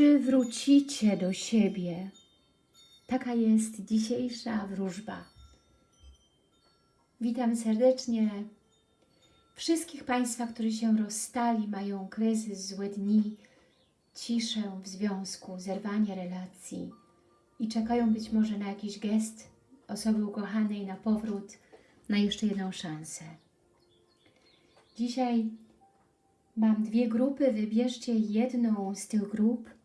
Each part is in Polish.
Czy wrócicie do siebie? Taka jest dzisiejsza wróżba. Witam serdecznie wszystkich Państwa, którzy się rozstali, mają kryzys, złe dni, ciszę w związku, zerwanie relacji i czekają być może na jakiś gest osoby ukochanej, na powrót, na jeszcze jedną szansę. Dzisiaj mam dwie grupy, wybierzcie jedną z tych grup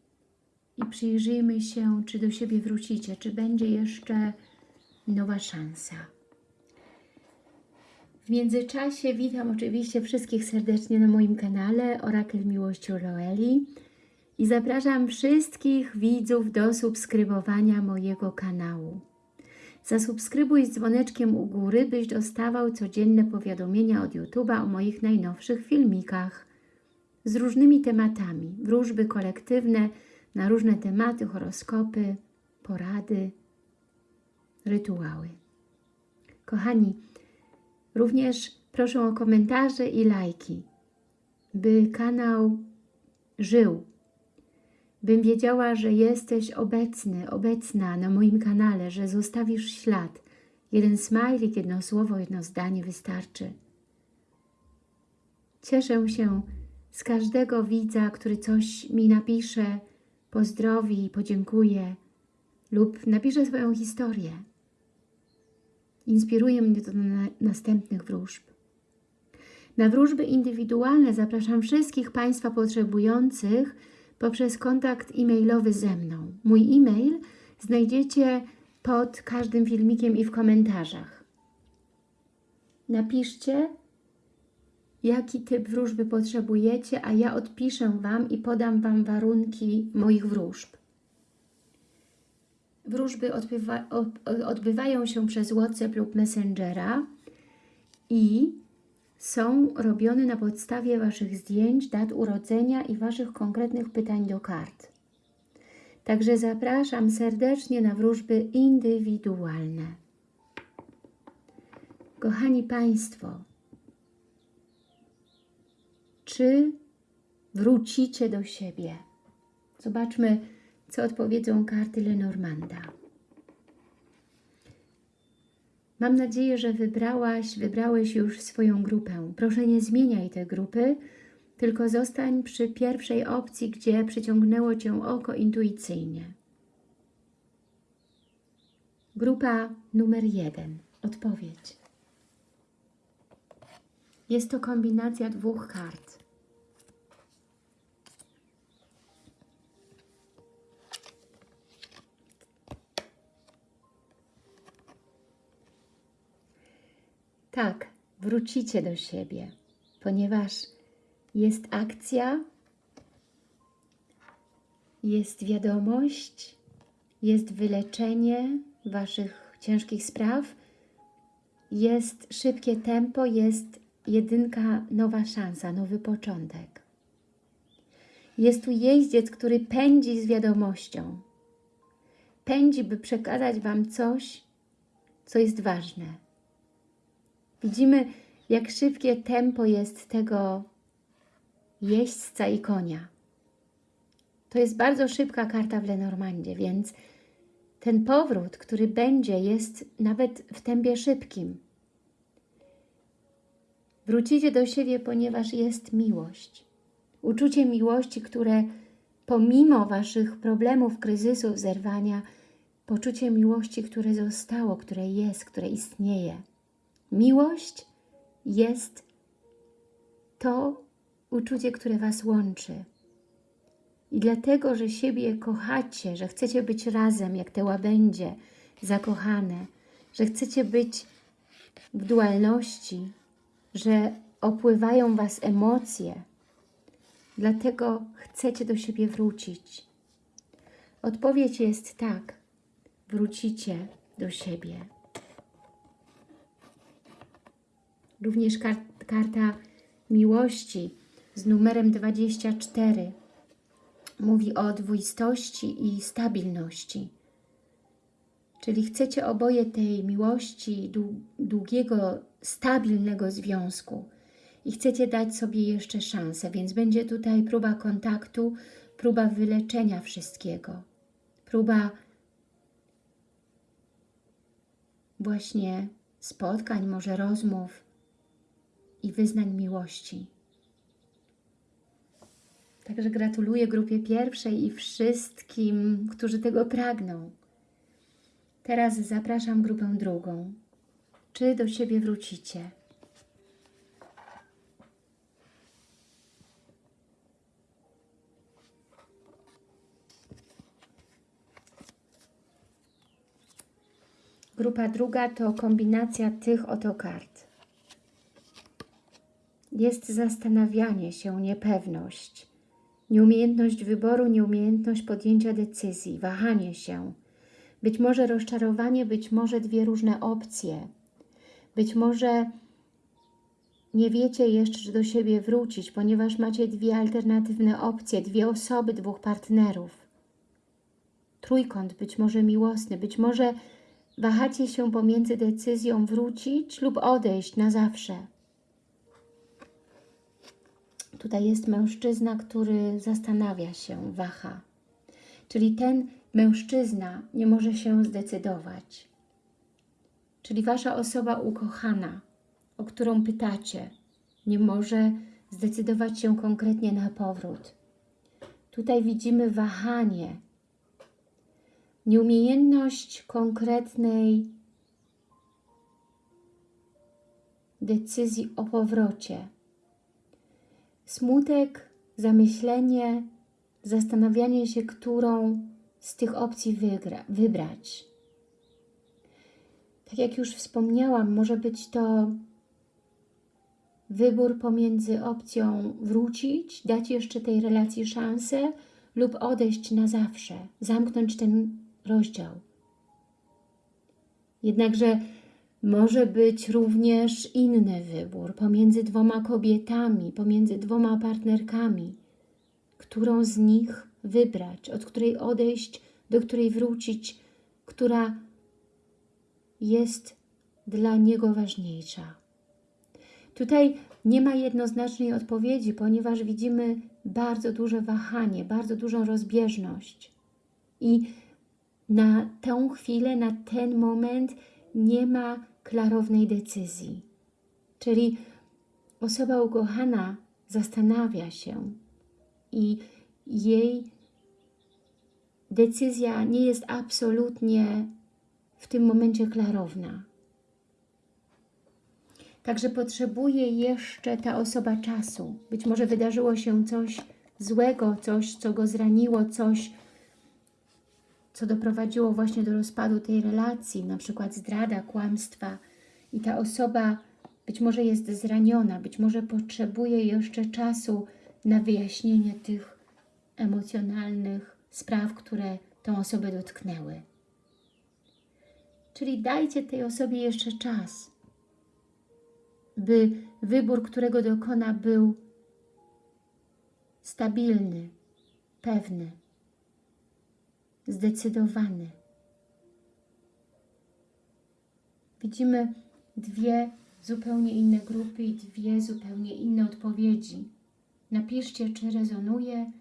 i przyjrzyjmy się, czy do siebie wrócicie, czy będzie jeszcze nowa szansa. W międzyczasie witam oczywiście wszystkich serdecznie na moim kanale Orakel Miłości Roeli i zapraszam wszystkich widzów do subskrybowania mojego kanału. Zasubskrybuj z dzwoneczkiem u góry, byś dostawał codzienne powiadomienia od YouTube'a o moich najnowszych filmikach z różnymi tematami, wróżby kolektywne na różne tematy, horoskopy, porady, rytuały. Kochani, również proszę o komentarze i lajki, by kanał żył, bym wiedziała, że jesteś obecny, obecna na moim kanale, że zostawisz ślad. Jeden smajlik, jedno słowo, jedno zdanie wystarczy. Cieszę się z każdego widza, który coś mi napisze, pozdrowi, podziękuje lub napisze swoją historię. Inspiruje mnie to do na następnych wróżb. Na wróżby indywidualne zapraszam wszystkich Państwa potrzebujących poprzez kontakt e-mailowy ze mną. Mój e-mail znajdziecie pod każdym filmikiem i w komentarzach. Napiszcie, jaki typ wróżby potrzebujecie, a ja odpiszę Wam i podam Wam warunki moich wróżb. Wróżby odbywa, odbywają się przez WhatsApp lub Messengera i są robione na podstawie Waszych zdjęć, dat urodzenia i Waszych konkretnych pytań do kart. Także zapraszam serdecznie na wróżby indywidualne. Kochani Państwo, czy wrócicie do siebie? Zobaczmy, co odpowiedzą karty Lenormanda. Mam nadzieję, że wybrałaś, wybrałeś już swoją grupę. Proszę nie zmieniaj tej grupy, tylko zostań przy pierwszej opcji, gdzie przyciągnęło Cię oko intuicyjnie. Grupa numer jeden. Odpowiedź. Jest to kombinacja dwóch kart. Tak, wrócicie do siebie, ponieważ jest akcja, jest wiadomość, jest wyleczenie Waszych ciężkich spraw, jest szybkie tempo, jest jedynka, nowa szansa, nowy początek. Jest tu jeździec, który pędzi z wiadomością. Pędzi, by przekazać Wam coś, co jest ważne. Widzimy, jak szybkie tempo jest tego jeźdźca i konia. To jest bardzo szybka karta w Lenormandzie, więc ten powrót, który będzie, jest nawet w tempie szybkim. Wrócicie do siebie, ponieważ jest miłość. Uczucie miłości, które pomimo Waszych problemów, kryzysów, zerwania, poczucie miłości, które zostało, które jest, które istnieje. Miłość jest to uczucie, które Was łączy. I dlatego, że siebie kochacie, że chcecie być razem, jak te łabędzie, zakochane, że chcecie być w dualności, że opływają Was emocje, dlatego chcecie do siebie wrócić. Odpowiedź jest tak, wrócicie do siebie. Również kart, karta miłości z numerem 24 mówi o dwuistości i stabilności. Czyli chcecie oboje tej miłości, długiego, stabilnego związku i chcecie dać sobie jeszcze szansę, więc będzie tutaj próba kontaktu, próba wyleczenia wszystkiego, próba właśnie spotkań, może rozmów i wyznań miłości. Także gratuluję grupie pierwszej i wszystkim, którzy tego pragną. Teraz zapraszam grupę drugą. Czy do siebie wrócicie? Grupa druga to kombinacja tych oto kart. Jest zastanawianie się, niepewność, nieumiejętność wyboru, nieumiejętność podjęcia decyzji, wahanie się, być może rozczarowanie, być może dwie różne opcje, być może nie wiecie jeszcze, czy do siebie wrócić, ponieważ macie dwie alternatywne opcje, dwie osoby, dwóch partnerów. Trójkąt, być może miłosny, być może wahacie się pomiędzy decyzją wrócić lub odejść na zawsze. Tutaj jest mężczyzna, który zastanawia się, waha. Czyli ten mężczyzna nie może się zdecydować. Czyli Wasza osoba ukochana, o którą pytacie, nie może zdecydować się konkretnie na powrót. Tutaj widzimy wahanie, nieumiejętność konkretnej decyzji o powrocie. Smutek, zamyślenie, zastanawianie się, którą z tych opcji wygra, wybrać. Tak jak już wspomniałam, może być to wybór pomiędzy opcją wrócić, dać jeszcze tej relacji szansę lub odejść na zawsze, zamknąć ten rozdział. Jednakże może być również inny wybór pomiędzy dwoma kobietami, pomiędzy dwoma partnerkami, którą z nich wybrać, od której odejść, do której wrócić, która jest dla niego ważniejsza. Tutaj nie ma jednoznacznej odpowiedzi, ponieważ widzimy bardzo duże wahanie, bardzo dużą rozbieżność. I na tę chwilę, na ten moment nie ma klarownej decyzji. Czyli osoba ukochana zastanawia się i jej decyzja nie jest absolutnie w tym momencie klarowna. Także potrzebuje jeszcze ta osoba czasu. Być może wydarzyło się coś złego, coś, co go zraniło, coś, co doprowadziło właśnie do rozpadu tej relacji, na przykład zdrada, kłamstwa i ta osoba być może jest zraniona, być może potrzebuje jeszcze czasu na wyjaśnienie tych emocjonalnych spraw, które tą osobę dotknęły. Czyli dajcie tej osobie jeszcze czas, by wybór, którego dokona, był stabilny, pewny zdecydowany. Widzimy dwie zupełnie inne grupy i dwie zupełnie inne odpowiedzi. Napiszcie, czy rezonuje.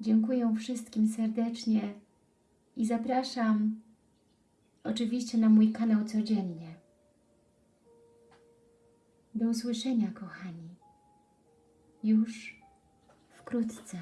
Dziękuję wszystkim serdecznie i zapraszam oczywiście na mój kanał codziennie. Do usłyszenia, kochani. Już wkrótce.